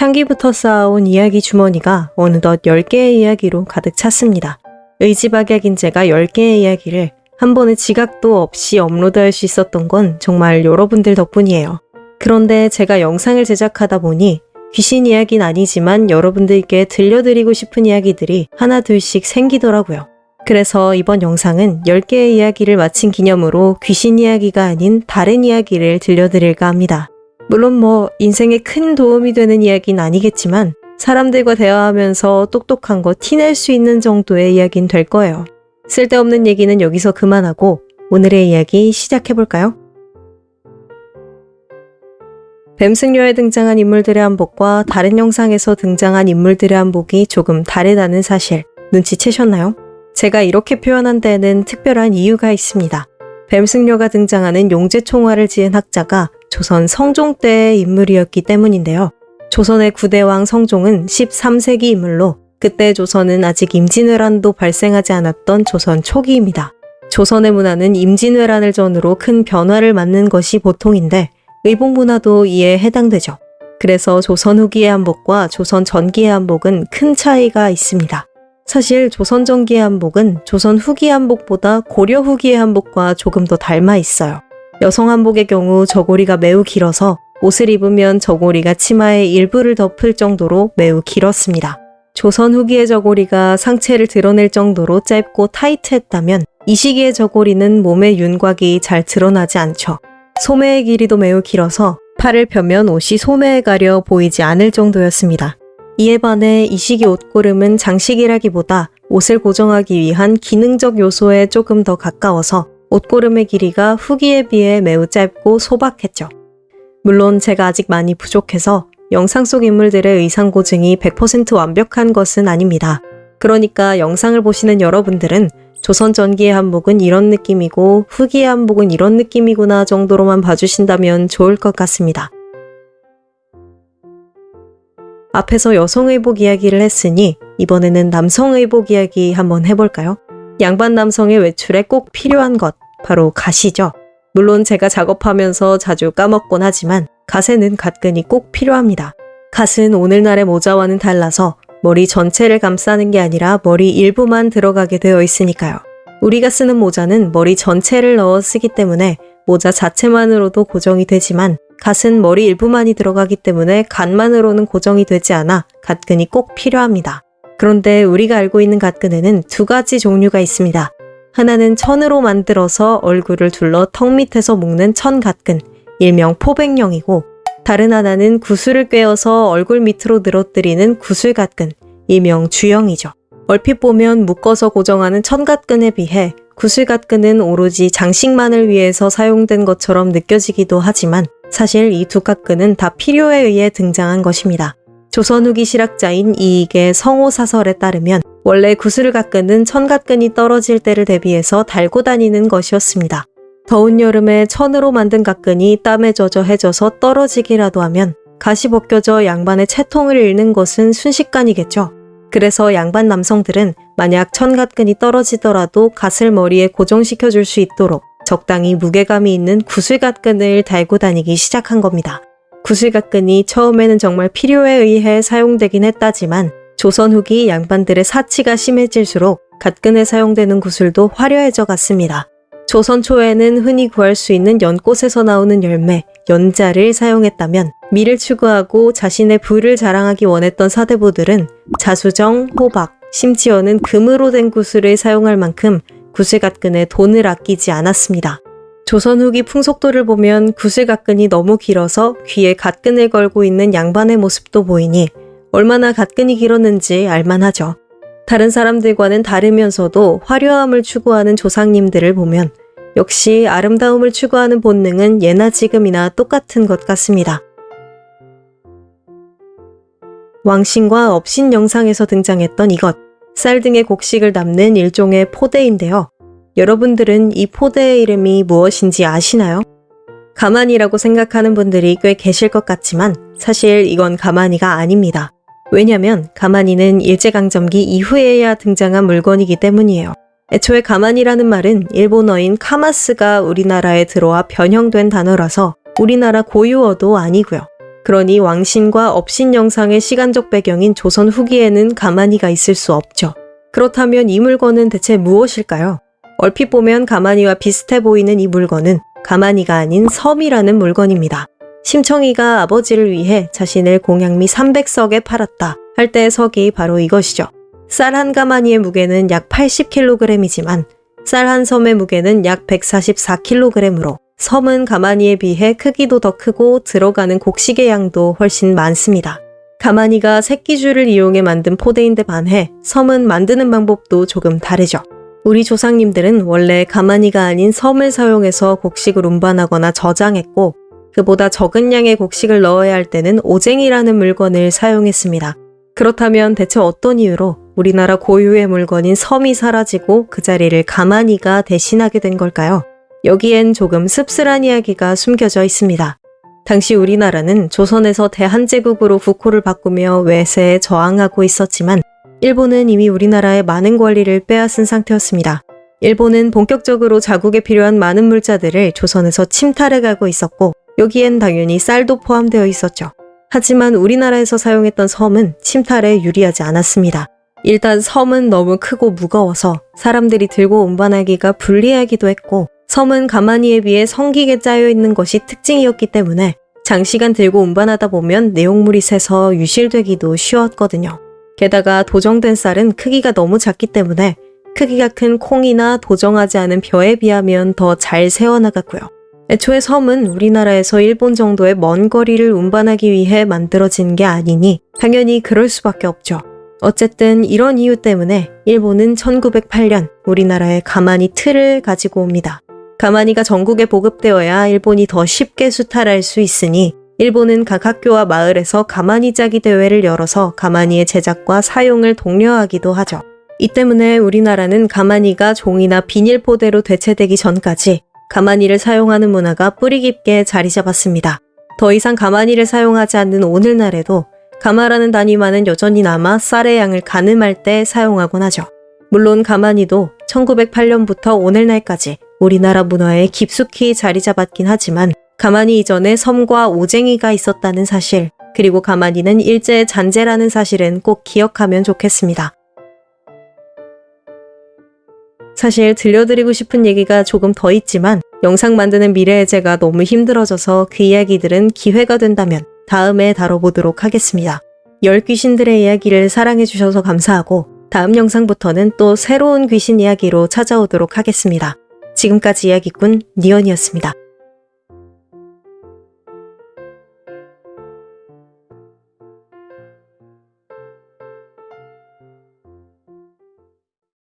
창기부터 쌓아온 이야기 주머니가 어느덧 10개의 이야기로 가득 찼습니다. 의지박약인제가 10개의 이야기를 한 번의 지각도 없이 업로드할 수 있었던 건 정말 여러분들 덕분이에요. 그런데 제가 영상을 제작하다 보니 귀신 이야기는 아니지만 여러분들께 들려드리고 싶은 이야기들이 하나 둘씩 생기더라고요. 그래서 이번 영상은 10개의 이야기를 마친 기념으로 귀신 이야기가 아닌 다른 이야기를 들려드릴까 합니다. 물론 뭐 인생에 큰 도움이 되는 이야기는 아니겠지만 사람들과 대화하면서 똑똑한 거 티낼 수 있는 정도의 이야기는 될 거예요. 쓸데없는 얘기는 여기서 그만하고 오늘의 이야기 시작해볼까요? 뱀승려에 등장한 인물들의 한복과 다른 영상에서 등장한 인물들의 한복이 조금 다르다는 사실 눈치채셨나요? 제가 이렇게 표현한 데에는 특별한 이유가 있습니다. 뱀승려가 등장하는 용제총화를 지은 학자가 조선 성종 때의 인물이었기 때문인데요. 조선의 구대왕 성종은 13세기 인물로 그때 조선은 아직 임진왜란도 발생하지 않았던 조선 초기입니다. 조선의 문화는 임진왜란을 전후로 큰 변화를 맞는 것이 보통인데 의복 문화도 이에 해당되죠. 그래서 조선 후기의 한복과 조선 전기의 한복은 큰 차이가 있습니다. 사실 조선 전기의 한복은 조선 후기의 한복보다 고려 후기의 한복과 조금 더 닮아 있어요. 여성 한복의 경우 저고리가 매우 길어서 옷을 입으면 저고리가 치마의 일부를 덮을 정도로 매우 길었습니다. 조선 후기의 저고리가 상체를 드러낼 정도로 짧고 타이트했다면 이 시기의 저고리는 몸의 윤곽이 잘 드러나지 않죠. 소매의 길이도 매우 길어서 팔을 펴면 옷이 소매에 가려 보이지 않을 정도였습니다. 이에 반해 이 시기 옷고름은 장식이라기보다 옷을 고정하기 위한 기능적 요소에 조금 더 가까워서 옷고름의 길이가 후기에 비해 매우 짧고 소박했죠. 물론 제가 아직 많이 부족해서 영상 속 인물들의 의상 고증이 100% 완벽한 것은 아닙니다. 그러니까 영상을 보시는 여러분들은 조선 전기의 한복은 이런 느낌이고 후기의 한복은 이런 느낌이구나 정도로만 봐주신다면 좋을 것 같습니다. 앞에서 여성의복 이야기를 했으니 이번에는 남성의복 이야기 한번 해볼까요? 양반 남성의 외출에 꼭 필요한 것, 바로 갓이죠. 물론 제가 작업하면서 자주 까먹곤 하지만 갓에는 갓근이 꼭 필요합니다. 갓은 오늘날의 모자와는 달라서 머리 전체를 감싸는 게 아니라 머리 일부만 들어가게 되어 있으니까요. 우리가 쓰는 모자는 머리 전체를 넣어 쓰기 때문에 모자 자체만으로도 고정이 되지만 갓은 머리 일부만이 들어가기 때문에 갓만으로는 고정이 되지 않아 갓근이 꼭 필요합니다. 그런데 우리가 알고 있는 갓근에는 두 가지 종류가 있습니다. 하나는 천으로 만들어서 얼굴을 둘러 턱 밑에서 묶는 천갓근, 일명 포백령이고 다른 하나는 구슬을 꿰어서 얼굴 밑으로 늘어뜨리는 구슬갓근, 일명 주영이죠. 얼핏 보면 묶어서 고정하는 천갓근에 비해 구슬갓근은 오로지 장식만을 위해서 사용된 것처럼 느껴지기도 하지만 사실 이 두 갓근은 다 필요에 의해 등장한 것입니다. 조선 후기 실학자인 이익의 성호사설에 따르면 원래 구슬갓근은 천갓근이 떨어질 때를 대비해서 달고 다니는 것이었습니다. 더운 여름에 천으로 만든 갓근이 땀에 젖어 해져서 떨어지기라도 하면 가시 벗겨져 양반의 채통을 잃는 것은 순식간이겠죠. 그래서 양반 남성들은 만약 천갓근이 떨어지더라도 갓을 머리에 고정시켜 줄 수 있도록 적당히 무게감이 있는 구슬갓근을 달고 다니기 시작한 겁니다. 구슬갓근이 처음에는 정말 필요에 의해 사용되긴 했다지만 조선 후기 양반들의 사치가 심해질수록 갓근에 사용되는 구슬도 화려해져 갔습니다. 조선 초에는 흔히 구할 수 있는 연꽃에서 나오는 열매, 연자를 사용했다면 미를 추구하고 자신의 부를 자랑하기 원했던 사대부들은 자수정, 호박, 심지어는 금으로 된 구슬을 사용할 만큼 구슬 갓근에 돈을 아끼지 않았습니다. 조선 후기 풍속도를 보면 구슬갓근이 너무 길어서 귀에 갓근을 걸고 있는 양반의 모습도 보이니 얼마나 갓근이 길었는지 알만하죠. 다른 사람들과는 다르면서도 화려함을 추구하는 조상님들을 보면 역시 아름다움을 추구하는 본능은 예나 지금이나 똑같은 것 같습니다. 왕신과 업신 영상에서 등장했던 이것, 쌀 등의 곡식을 담는 일종의 포대인데요. 여러분들은 이 포대의 이름이 무엇인지 아시나요? 가만이라고 생각하는 분들이 꽤 계실 것 같지만 사실 이건 가만이가 아닙니다. 왜냐면 가만히는 일제강점기 이후에야 등장한 물건이기 때문이에요. 애초에 가만이라는 말은 일본어인 카마스가 우리나라에 들어와 변형된 단어라서 우리나라 고유어도 아니고요. 그러니 왕신과 업신 영상의 시간적 배경인 조선 후기에는 가만히가 있을 수 없죠. 그렇다면 이 물건은 대체 무엇일까요? 얼핏 보면 가만히와 비슷해 보이는 이 물건은 가만히가 아닌 섬이라는 물건입니다. 심청이가 아버지를 위해 자신을 공양미 300석에 팔았다 할 때의 석이 바로 이것이죠. 쌀 한 가마니의 무게는 약 80kg이지만 쌀 한 섬의 무게는 약 144kg으로 섬은 가마니에 비해 크기도 더 크고 들어가는 곡식의 양도 훨씬 많습니다. 가마니가 새끼줄을 이용해 만든 포대인데 반해 섬은 만드는 방법도 조금 다르죠. 우리 조상님들은 원래 가마니가 아닌 섬을 사용해서 곡식을 운반하거나 저장했고 그보다 적은 양의 곡식을 넣어야 할 때는 오쟁이라는 물건을 사용했습니다. 그렇다면 대체 어떤 이유로 우리나라 고유의 물건인 섬이 사라지고 그 자리를 가마니가 대신하게 된 걸까요? 여기엔 조금 씁쓸한 이야기가 숨겨져 있습니다. 당시 우리나라는 조선에서 대한제국으로 국호를 바꾸며 외세에 저항하고 있었지만 일본은 이미 우리나라의 많은 권리를 빼앗은 상태였습니다. 일본은 본격적으로 자국에 필요한 많은 물자들을 조선에서 침탈해 가고 있었고 여기엔 당연히 쌀도 포함되어 있었죠. 하지만 우리나라에서 사용했던 섬은 침탈에 유리하지 않았습니다. 일단 섬은 너무 크고 무거워서 사람들이 들고 운반하기가 불리하기도 했고 섬은 가마니에 비해 성기게 짜여 있는 것이 특징이었기 때문에 장시간 들고 운반하다 보면 내용물이 새서 유실되기도 쉬웠거든요. 게다가 도정된 쌀은 크기가 너무 작기 때문에 크기가 큰 콩이나 도정하지 않은 벼에 비하면 더 잘 세워나갔고요. 애초에 섬은 우리나라에서 일본 정도의 먼 거리를 운반하기 위해 만들어진 게 아니니 당연히 그럴 수밖에 없죠. 어쨌든 이런 이유 때문에 일본은 1908년 우리나라에 가마니 틀을 가지고 옵니다. 가마니가 전국에 보급되어야 일본이 더 쉽게 수탈할 수 있으니 일본은 각 학교와 마을에서 가마니 짜기 대회를 열어서 가마니의 제작과 사용을 독려하기도 하죠. 이 때문에 우리나라는 가마니가 종이나 비닐 포대로 대체되기 전까지 가마니를 사용하는 문화가 뿌리 깊게 자리 잡았습니다. 더 이상 가마니를 사용하지 않는 오늘날에도 가마라는 단위만은 여전히 남아 쌀의 양을 가늠할 때 사용하곤 하죠. 물론 가마니도 1908년부터 오늘날까지 우리나라 문화에 깊숙이 자리 잡았긴 하지만 가마니 이전에 섬과 오쟁이가 있었다는 사실, 그리고 가마니는 일제의 잔재라는 사실은 꼭 기억하면 좋겠습니다. 사실 들려드리고 싶은 얘기가 조금 더 있지만 영상 만드는 미래의 제가 너무 힘들어져서 그 이야기들은 기회가 된다면 다음에 다뤄보도록 하겠습니다. 열 귀신들의 이야기를 사랑해주셔서 감사하고 다음 영상부터는 또 새로운 귀신 이야기로 찾아오도록 하겠습니다. 지금까지 이야기꾼 니언이었습니다.